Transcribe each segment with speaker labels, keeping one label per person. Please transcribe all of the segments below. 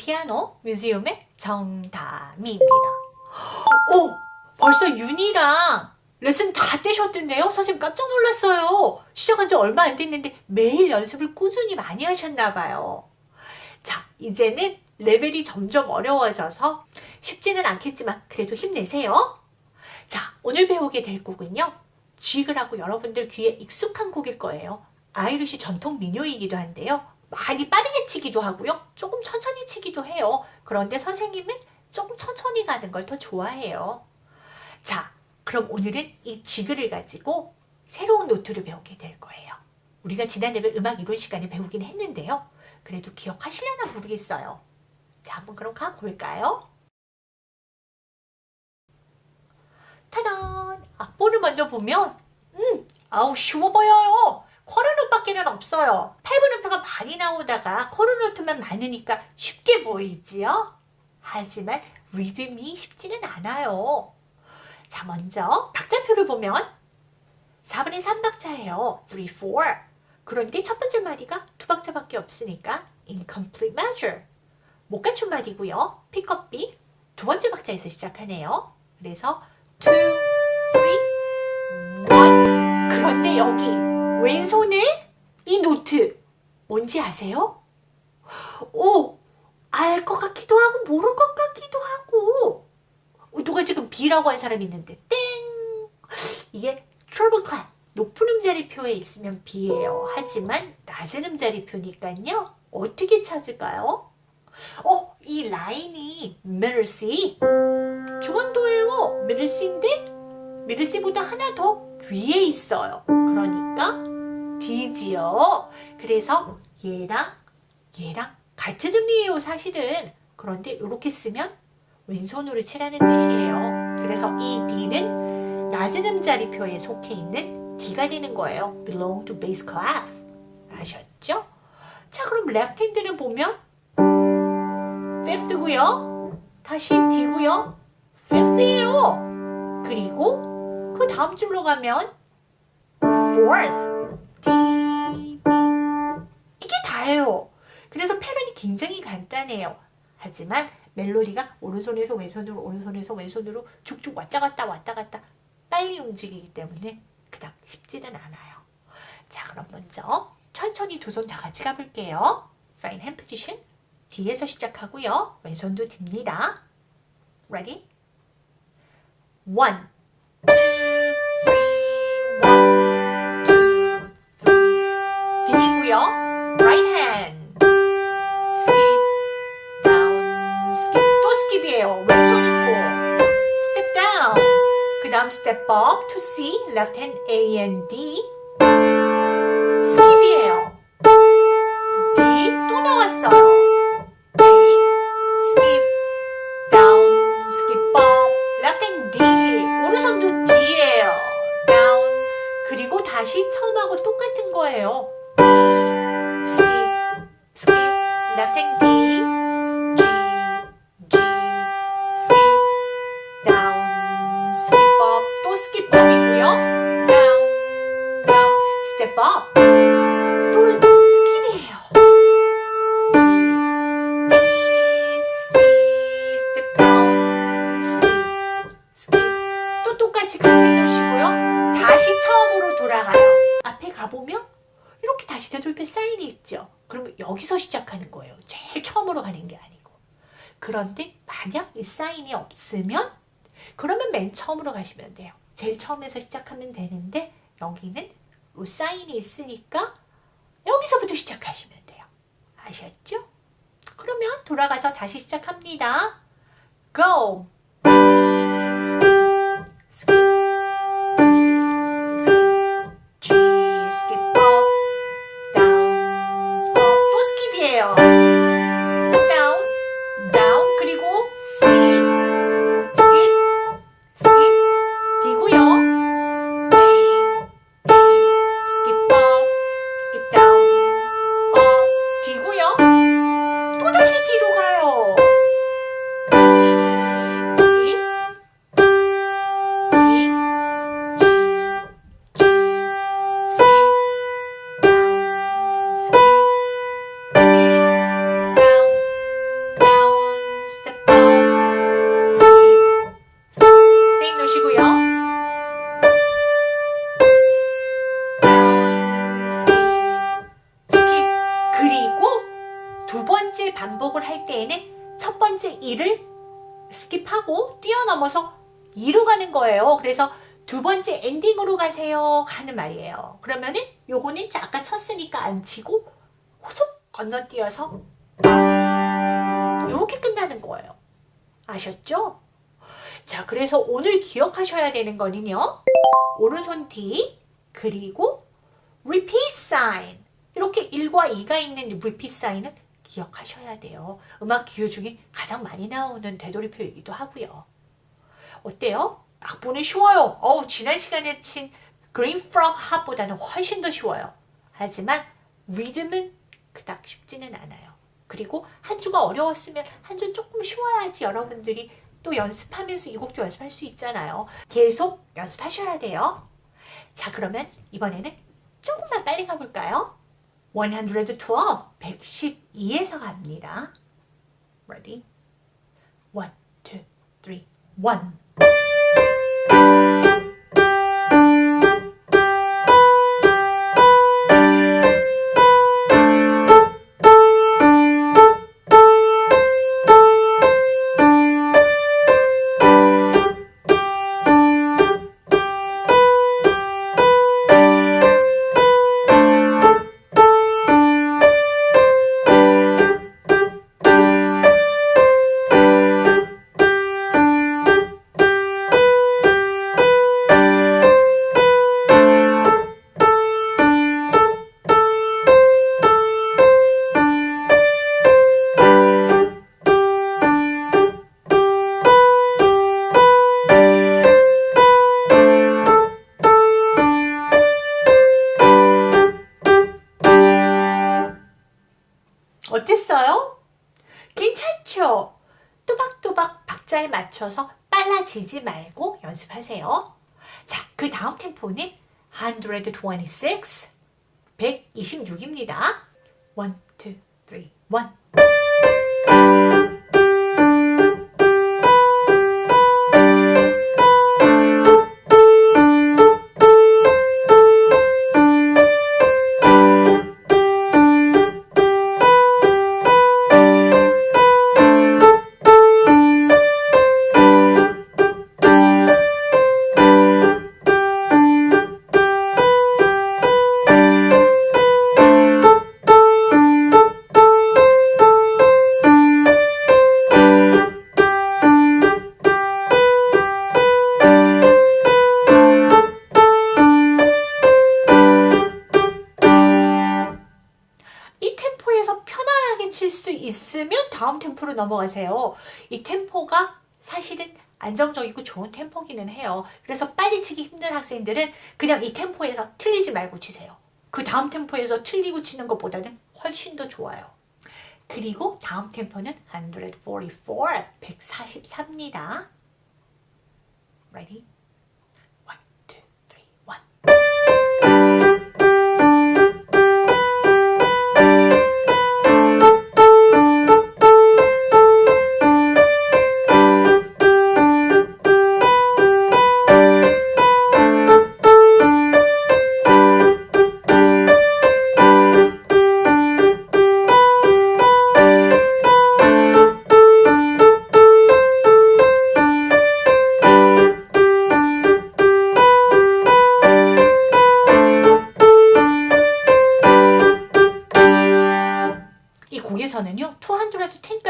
Speaker 1: 피아노 뮤지엄의 정다미입니다. 오! 벌써 윤이랑 레슨 다 떼셨던데요? 선생님 깜짝 놀랐어요. 시작한 지 얼마 안 됐는데 매일 연습을 꾸준히 많이 하셨나 봐요. 자, 이제는 레벨이 점점 어려워져서 쉽지는 않겠지만 그래도 힘내세요. 자, 오늘 배우게 될 곡은요. 지그라고 여러분들 귀에 익숙한 곡일 거예요. Irish 전통 민요이기도 한데요. 많이 빠르게 치기도 하고요. 조금 천천히 치기도 해요. 그런데 선생님은 조금 천천히 가는 걸 더 좋아해요. 자, 그럼 오늘은 이 지그를 가지고 새로운 노트를 배우게 될 거예요. 우리가 지난 레벨 음악 이론 시간에 배우긴 했는데요. 그래도 기억하시려나 모르겠어요. 자, 한번 그럼 가볼까요? 타단! 악보를 먼저 보면 음, 아우 쉬워 보여요. 코르노트밖에는 없어요. 팔브노트가 많이 나오다가 코르노트만 많으니까 쉽게 보이지요? 하지만 리듬이 쉽지는 않아요. 자 먼저 박자표를 보면 4분의 3박자예요. 3, 4. 그런데 첫 번째 마디가 두 박자밖에 없으니까 incomplete measure. 못 갖춘 말이고요. pick B 두 번째 박자에서 시작하네요. 그래서 2, 3, 1 그런데 여기 왼손에 이 노트 뭔지 아세요? 오! 알 것 같기도 하고 모를 것 같기도 하고 누가 지금 B라고 한 사람이 있는데 땡! 이게 treble clef 높은 음자리표에 있으면 B예요. 하지만 낮은 음자리표니까요. 어떻게 찾을까요? 어, 이 라인이 C 중원도예요. middle C보다 하나 더 위에 있어요. 그러니까 D지요. 그래서 얘랑 얘랑 같은 의미예요. 사실은. 그런데 이렇게 쓰면 왼손으로 치라는 뜻이에요. 그래서 이 D는 낮은 음자리표에 속해 있는 D가 되는 거예요. belong to bass clef. 아셨죠? 자 그럼 left hand는 보면 fifth고요. 다시 D고요. fifth예요. 그리고 그 다음 줄로 가면 fourth, 이게 다예요. 그래서 패런이 굉장히 간단해요. 하지만 멜로디가 오른손에서 왼손으로 오른손에서 왼손으로 쭉쭉 왔다 갔다 왔다 갔다 빨리 움직이기 때문에 그닥 쉽지는 않아요. 자 그럼 먼저 천천히 두 손 다 같이 가볼게요. Fine hand position 뒤에서 시작하고요. 왼손도 듭니다. Ready? One, three. D고요. Right hand. Skip, down, skip. 또 skip이에요. 왼손 있고. Step down. 그 다음 step up to C. Left hand A and D. up. 또 C, step down, skip, skip. 또 똑같이 같은 노시고요. 다시 처음으로 돌아가요. 앞에 가보면 이렇게 다시 되돌릴 사인이 있죠. 그러면 여기서 시작하는 거예요. 제일 처음으로 가는 게 아니고. 그런데 만약 이 사인이 없으면 그러면 맨 처음으로 가시면 돼요. 제일 처음에서 시작하면 되는데 여기는 이 사인이 있으니까 여기서부터 시작하시면 돼요. 아셨죠? 그러면 돌아가서 다시 시작합니다. Go! 거예요. 그래서 두 번째 엔딩으로 가세요 하는 말이에요. 그러면은 요거는 아까 쳤으니까 안 치고 호속 건너뛰어서 이렇게 끝나는 거예요. 아셨죠? 자, 그래서 오늘 기억하셔야 되는 거는요. 오른손 D 그리고 repeat sign 이렇게 1과 2가 있는 repeat sign은 기억하셔야 돼요. 음악 기호 중에 가장 많이 나오는 되돌이표이기도 하고요. 어때요? 악보는 쉬워요. 어우, 지난 시간에 친 Green Frog Hop보다는 훨씬 더 쉬워요. 하지만 리듬은 그닥 쉽지는 않아요. 그리고 한 주가 어려웠으면 한 주 조금 쉬워야지 여러분들이 또 연습하면서 이 곡도 연습할 수 있잖아요. 계속 연습하셔야 돼요. 자, 그러면 이번에는 조금만 빨리 가볼까요? 112, 112에서 갑니다. Ready? 1, 2, 3, 1. 맞춰서 빨라지지 말고 연습하세요. 자, 그 다음 템포는 126, 126입니다. 1, 2, 3, 1. 다음 템포로 넘어가세요. 이 템포가 사실은 안정적이고 좋은 템포기는 해요. 그래서 빨리 치기 힘든 학생들은 그냥 이 템포에서 틀리지 말고 치세요. 그 다음 템포에서 틀리고 치는 것보다는 훨씬 더 좋아요. 그리고 다음 템포는 144, 144입니다. Ready?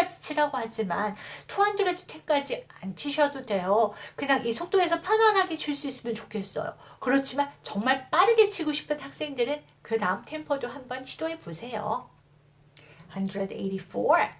Speaker 1: 210까지 치라고 하지만 210까지 안 치셔도 돼요. 그냥 이 속도에서 편안하게 칠 수 있으면 좋겠어요. 그렇지만 정말 빠르게 치고 싶은 학생들은 그 다음 템포도 한번 시도해 보세요. 184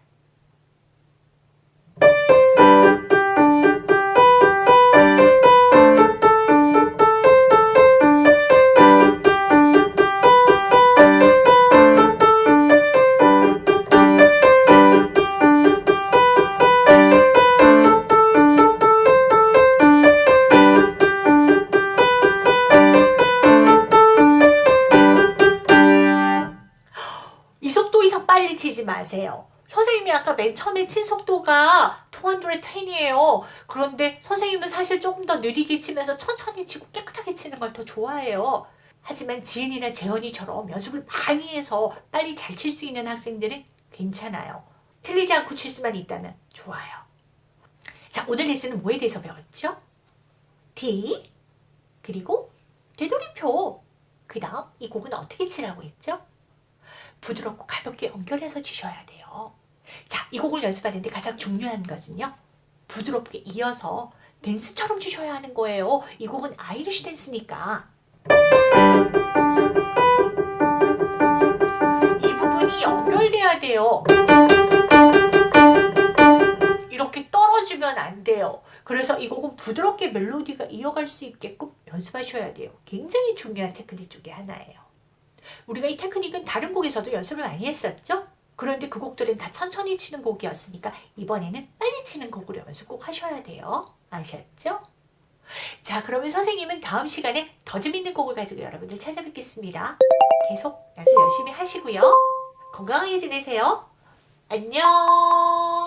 Speaker 1: 마세요. 선생님이 아까 맨 처음에 친 속도가 210이에요. 그런데 선생님은 사실 조금 더 느리게 치면서 천천히 치고 깨끗하게 치는 걸 더 좋아해요. 하지만 지은이나 재현이처럼 연습을 많이 해서 빨리 잘 칠 수 있는 학생들은 괜찮아요. 틀리지 않고 칠 수만 있다면 좋아요. 자, 오늘 레슨은 뭐에 대해서 배웠죠? D, 그리고 되돌이표. 그 다음 이 곡은 어떻게 치라고 했죠? 부드럽고 가볍게 연결해서 치셔야 돼요. 자, 이 곡을 연습하는데 가장 중요한 것은요. 부드럽게 이어서 댄스처럼 치셔야 하는 거예요. 이 곡은 아이리쉬 댄스니까. 이 부분이 연결돼야 돼요. 이렇게 떨어지면 안 돼요. 그래서 이 곡은 부드럽게 멜로디가 이어갈 수 있게끔 연습하셔야 돼요. 굉장히 중요한 테크닉 중에 하나예요. 우리가 이 테크닉은 다른 곡에서도 연습을 많이 했었죠? 그런데 그 곡들은 다 천천히 치는 곡이었으니까 이번에는 빨리 치는 곡으로 연습 꼭 하셔야 돼요. 아셨죠? 자 그러면 선생님은 다음 시간에 더 재밌는 곡을 가지고 여러분들 찾아뵙겠습니다. 계속 연습 열심히 하시고요. 건강하게 지내세요. 안녕